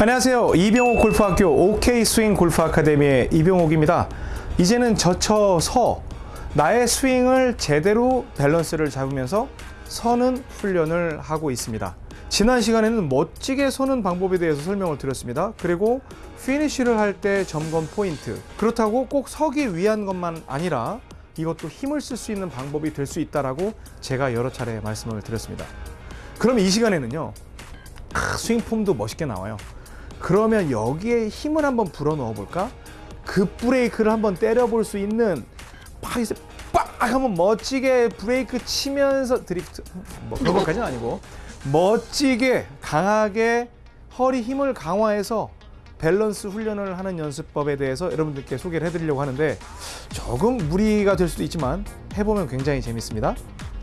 안녕하세요. 이병옥 골프학교 OK 스윙 골프 아카데미의 이병옥입니다. 이제는 젖혀서 나의 스윙을 제대로 밸런스를 잡으면서 서는 훈련을 하고 있습니다. 지난 시간에는 멋지게 서는 방법에 대해서 설명을 드렸습니다. 그리고 피니쉬를 할 때 점검 포인트. 그렇다고 꼭 서기 위한 것만 아니라 이것도 힘을 쓸 수 있는 방법이 될 수 있다라고 제가 여러 차례 말씀을 드렸습니다. 그럼 이 시간에는요. 아, 스윙 폼도 멋있게 나와요. 그러면 여기에 힘을 한번 불어 넣어 볼까? 급 브레이크를 한번 때려 볼 수 있는 팍 이제 빡 한번 멋지게 브레이크 치면서 드리프트 뭐 그런 것까지는 아니고 멋지게 강하게 허리 힘을 강화해서 밸런스 훈련을 하는 연습법에 대해서 여러분들께 소개를 해드리려고 하는데 조금 무리가 될 수도 있지만 해보면 굉장히 재밌습니다.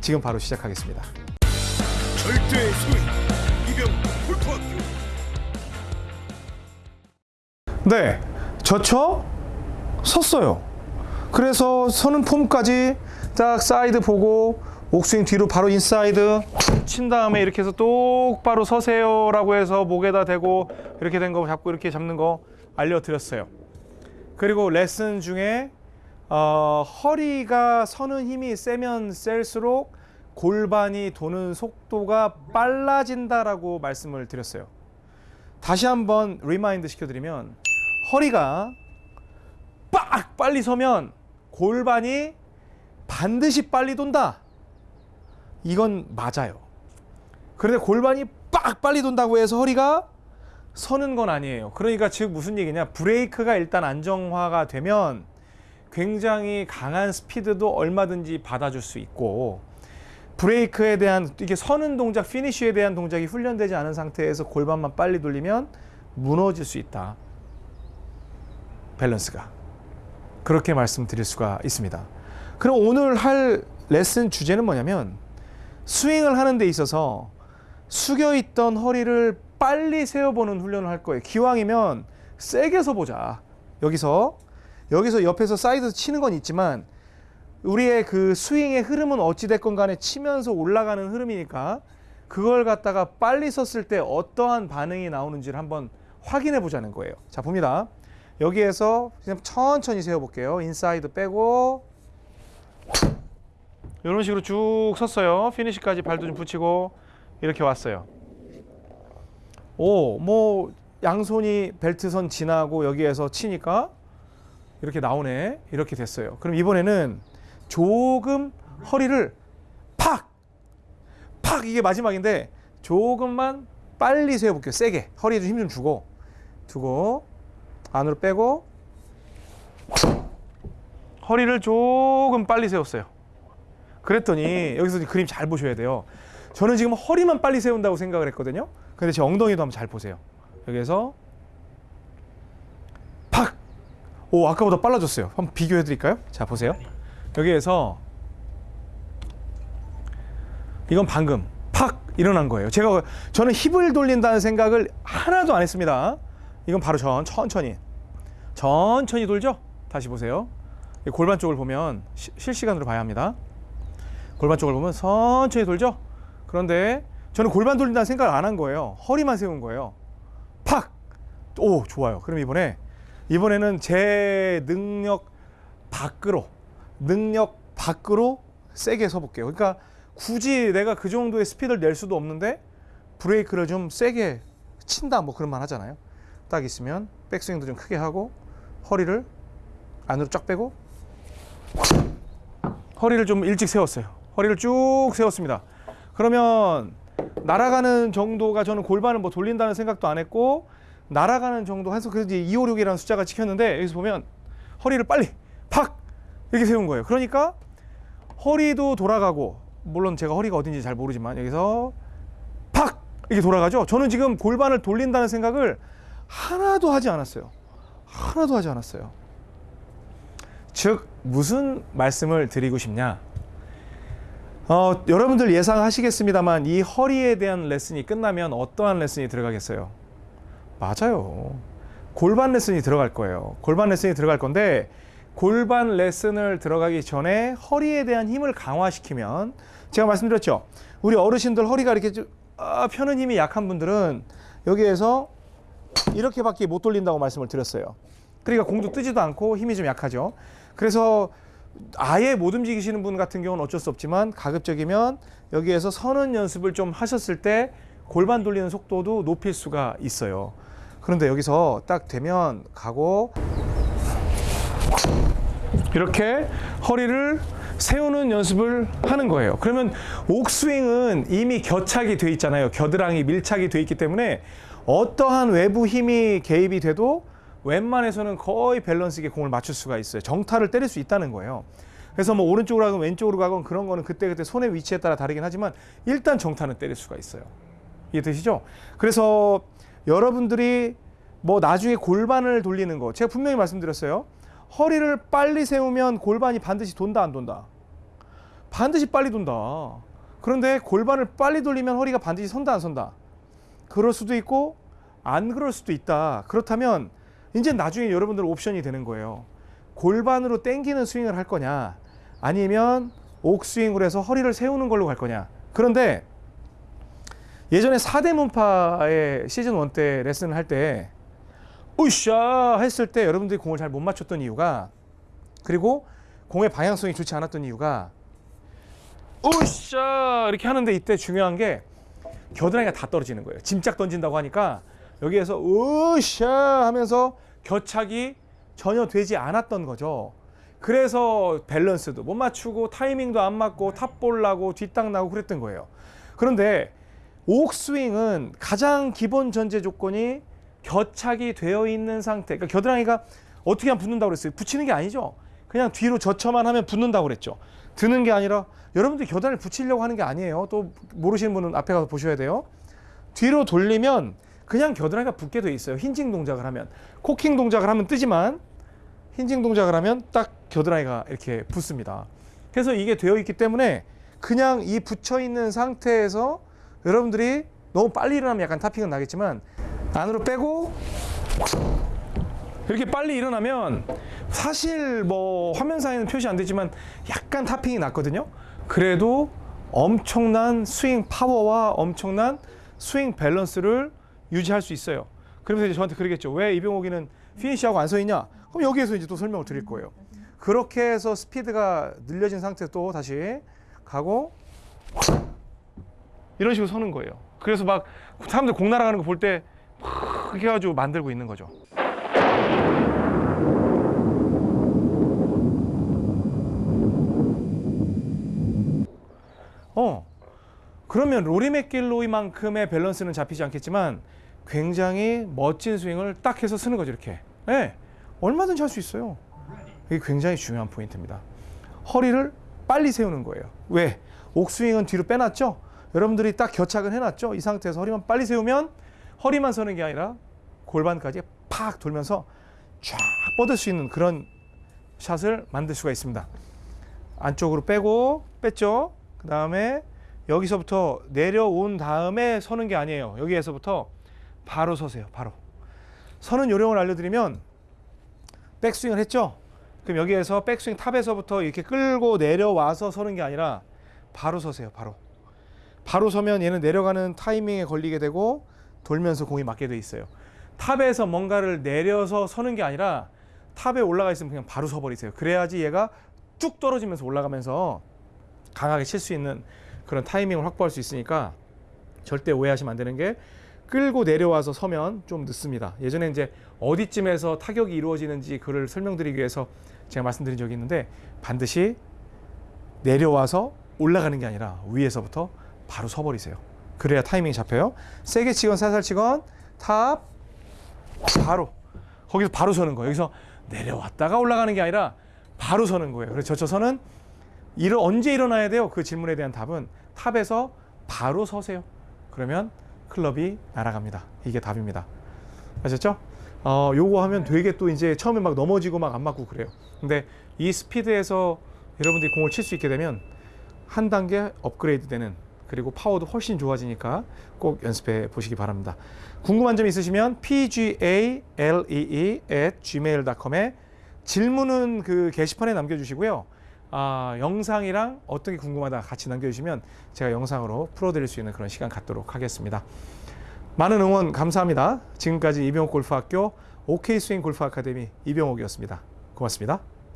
지금 바로 시작하겠습니다. 절대 스윙 이병옥 골프학교 네, 젖혀 섰어요. 그래서 서는 폼까지 딱 사이드 보고 백스윙 뒤로 바로 인사이드 친 다음에 이렇게 해서 똑바로 서세요 라고 해서 목에다 대고 이렇게 된 거 잡고 이렇게 잡는 거 알려드렸어요. 그리고 레슨 중에 어, 허리가 서는 힘이 세면 셀수록 골반이 도는 속도가 빨라진다라고 말씀을 드렸어요. 다시 한번 remind 시켜드리면 허리가 빡 빨리 서면 골반이 반드시 빨리 돈다. 이건 맞아요. 그런데 골반이 빡 빨리 돈다고 해서 허리가 서는 건 아니에요. 그러니까 즉 무슨 얘기냐? 브레이크가 일단 안정화가 되면 굉장히 강한 스피드도 얼마든지 받아줄 수 있고 브레이크에 대한 이게 서는 동작, 피니쉬에 대한 동작이 훈련되지 않은 상태에서 골반만 빨리 돌리면 무너질 수 있다. 밸런스가 그렇게 말씀드릴 수가 있습니다. 그럼 오늘 할 레슨 주제는 뭐냐면 스윙을 하는 데 있어서 숙여 있던 허리를 빨리 세워보는 훈련을 할 거예요. 기왕이면 세게 서보자. 여기서 여기서 옆에서 사이드 치는 건 있지만 우리의 그 스윙의 흐름은 어찌 됐건 간에 치면서 올라가는 흐름이니까 그걸 갖다가 빨리 섰을 때 어떠한 반응이 나오는지를 한번 확인해 보자는 거예요. 자, 봅니다. 여기에서 그냥 천천히 세워 볼게요. 인사이드 빼고 이런 식으로 쭉 섰어요. 피니시까지 발도 좀 붙이고 이렇게 왔어요. 오, 뭐 양손이 벨트선 지나고 여기에서 치니까 이렇게 나오네. 이렇게 됐어요. 그럼 이번에는 조금 허리를 팍! 팍! 이게 마지막인데 조금만 빨리 세워볼게요. 세게. 허리에 좀 힘 좀 주고 두고 안으로 빼고 허리를 조금 빨리 세웠어요. 그랬더니 여기서 그림 잘 보셔야 돼요. 저는 지금 허리만 빨리 세운다고 생각을 했거든요. 근데 제 엉덩이도 한번 잘 보세요. 여기에서 팍! 오, 아까보다 빨라졌어요. 한번 비교해 드릴까요? 자, 보세요. 여기에서 이건 방금 팍 일어난 거예요. 제가 저는 힙을 돌린다는 생각을 하나도 안 했습니다. 이건 바로 전 천천히 천천히 돌죠. 다시 보세요. 골반 쪽을 보면 시, 실시간으로 봐야 합니다. 골반 쪽을 보면 천천히 돌죠. 그런데 저는 골반 돌린다는 생각을 안 한 거예요. 허리만 세운 거예요. 팍! 오, 좋아요. 그럼 이번에 이번에는 제 능력 밖으로 능력 밖으로 세게 서볼게요. 그러니까 굳이 내가 그 정도의 스피드를 낼 수도 없는데 브레이크를 좀 세게 친다 뭐 그런 말 하잖아요. 딱 있으면 백스윙도 좀 크게 하고 허리를 안으로 쫙 빼고 허리를 좀 일찍 세웠어요. 허리를 쭉 세웠습니다. 그러면 날아가는 정도가 저는 골반을 뭐 돌린다는 생각도 안 했고 날아가는 정도 해서 그래서 256이라는 숫자가 찍혔는데 여기서 보면 허리를 빨리 팍 이렇게 세운 거예요. 그러니까 허리도 돌아가고 물론 제가 허리가 어딘지 잘 모르지만 여기서 팍 이렇게 돌아가죠. 저는 지금 골반을 돌린다는 생각을 하나도 하지 않았어요. 하나도 하지 않았어요. 즉 무슨 말씀을 드리고 싶냐? 어, 여러분들 예상하시겠습니다만 이 허리에 대한 레슨이 끝나면 어떠한 레슨이 들어가겠어요? 맞아요. 골반 레슨이 들어갈 거예요. 골반 레슨이 들어갈 건데 골반 레슨을 들어가기 전에 허리에 대한 힘을 강화시키면 제가 말씀드렸죠. 우리 어르신들 허리가 이렇게 좀, 아, 펴는 힘이 약한 분들은 여기에서 이렇게밖에 못 돌린다고 말씀을 드렸어요. 그러니까 공도 뜨지도 않고 힘이 좀 약하죠. 그래서 아예 못 움직이시는 분 같은 경우는 어쩔 수 없지만 가급적이면 여기에서 서는 연습을 좀 하셨을 때 골반 돌리는 속도도 높일 수가 있어요. 그런데 여기서 딱 되면 가고 이렇게 허리를 세우는 연습을 하는 거예요. 그러면 옥스윙은 이미 겨착이 돼 있잖아요. 겨드랑이 밀착이 돼 있기 때문에 어떠한 외부 힘이 개입이 돼도 웬만해서는 거의 밸런스 있게 공을 맞출 수가 있어요. 정타를 때릴 수 있다는 거예요. 그래서 뭐 오른쪽으로 가건 왼쪽으로 가건 그런 거는 그때그때 손의 위치에 따라 다르긴 하지만 일단 정타는 때릴 수가 있어요. 이해되시죠? 그래서 여러분들이 뭐 나중에 골반을 돌리는 거 제가 분명히 말씀드렸어요. 허리를 빨리 세우면 골반이 반드시 돈다 안 돈다. 반드시 빨리 돈다. 그런데 골반을 빨리 돌리면 허리가 반드시 선다 안 선다. 그럴 수도 있고 안 그럴 수도 있다. 그렇다면 이제 나중에 여러분들 옵션이 되는 거예요. 골반으로 땡기는 스윙을 할 거냐 아니면 옥스윙을 해서 허리를 세우는 걸로 갈 거냐. 그런데 예전에 사대문파의 시즌 1 때 레슨을 할 때 으쌰 했을 때 여러분들이 공을 잘 못 맞췄던 이유가 그리고 공의 방향성이 좋지 않았던 이유가 으쌰 이렇게 하는데 이때 중요한 게 겨드랑이가 다 떨어지는 거예요. 짐짝 던진다고 하니까 여기에서 으쌰 하면서 겨착이 전혀 되지 않았던 거죠. 그래서 밸런스도 못 맞추고 타이밍도 안 맞고 탑볼 나고 뒷땅 나고 그랬던 거예요. 그런데 옥스윙은 가장 기본 전제 조건이 겨착이 되어 있는 상태. 그러니까 겨드랑이가 어떻게 하면 붙는다고 그랬어요? 붙이는 게 아니죠. 그냥 뒤로 젖혀만 하면 붙는다고 그랬죠. 드는 게 아니라 여러분들 겨드랑이를 붙이려고 하는 게 아니에요. 또 모르시는 분은 앞에 가서 보셔야 돼요. 뒤로 돌리면 그냥 겨드랑이가 붙게 돼 있어요. 힌징 동작을 하면. 코킹 동작을 하면 뜨지만 힌징 동작을 하면 딱 겨드랑이가 이렇게 붙습니다. 그래서 이게 되어 있기 때문에 그냥 이 붙여 있는 상태에서 여러분들이 너무 빨리 일어나면 약간 타핑은 나겠지만 안으로 빼고 이렇게 빨리 일어나면 사실 뭐 화면상에는 표시 안 되지만 약간 타핑이 났거든요. 그래도 엄청난 스윙 파워와 엄청난 스윙 밸런스를 유지할 수 있어요. 그러면서 이제 저한테 그러겠죠. 왜 이병옥이는 피니시하고 안 서 있냐? 그럼 여기에서 이제 또 설명을 드릴 거예요. 그렇게 해서 스피드가 늘려진 상태에서 또 다시 가고 이런 식으로 서는 거예요. 그래서 막 사람들 공 날아가는 거 볼때 그렇게 해가지고 만들고 있는 거죠. 어. 그러면 로리 맥길로이만큼의 밸런스는 잡히지 않겠지만 굉장히 멋진 스윙을 딱 해서 쓰는 거죠, 이렇게. 네. 얼마든지 할 수 있어요. 이게 굉장히 중요한 포인트입니다. 허리를 빨리 세우는 거예요. 왜? 옥스윙은 뒤로 빼놨죠? 여러분들이 딱 겨착을 해놨죠? 이 상태에서 허리만 빨리 세우면 허리만 서는 게 아니라 골반까지 팍 돌면서 쫙 뻗을 수 있는 그런 샷을 만들 수가 있습니다. 안쪽으로 빼고 뺐죠? 그 다음에 여기서부터 내려온 다음에 서는 게 아니에요. 여기에서부터 바로 서세요. 바로. 서는 요령을 알려드리면 백스윙을 했죠? 그럼 여기에서 백스윙 탑에서부터 이렇게 끌고 내려와서 서는 게 아니라 바로 서세요. 바로. 바로 서면 얘는 내려가는 타이밍에 걸리게 되고 돌면서 공이 맞게 돼 있어요. 탑에서 뭔가를 내려서 서는 게 아니라 탑에 올라가 있으면 그냥 바로 서버리세요. 그래야지 얘가 쭉 떨어지면서 올라가면서 강하게 칠 수 있는 그런 타이밍을 확보할 수 있으니까 절대 오해하시면 안 되는 게 끌고 내려와서 서면 좀 늦습니다. 예전에 이제 어디쯤에서 타격이 이루어지는지 그를 설명드리기 위해서 제가 말씀드린 적이 있는데 반드시 내려와서 올라가는 게 아니라 위에서부터 바로 서버리세요. 그래야 타이밍이 잡혀요. 세게 치건 살살 치건 탑 바로 거기서 바로 서는 거예요. 여기서 내려왔다가 올라가는 게 아니라 바로 서는 거예요. 그래서 젖혀 서는 일은 언제 일어나야 돼요? 그 질문에 대한 답은 탑에서 바로 서세요. 그러면 클럽이 날아갑니다. 이게 답입니다. 아셨죠? 어, 요거 하면 되게 또 이제 처음에 막 넘어지고 막 안 맞고 그래요. 근데 이 스피드에서 여러분들이 공을 칠 수 있게 되면 한 단계 업그레이드 되는 그리고 파워도 훨씬 좋아지니까 꼭 연습해 보시기 바랍니다. 궁금한 점 있으시면 pgalee at gmail.com에 질문은 그 게시판에 남겨주시고요. 아, 영상이랑 어떤 게 궁금하다 같이 남겨주시면 제가 영상으로 풀어드릴 수 있는 그런 시간 갖도록 하겠습니다. 많은 응원 감사합니다. 지금까지 이병옥 골프학교 OK 스윙 골프 아카데미 이병옥이었습니다. 고맙습니다.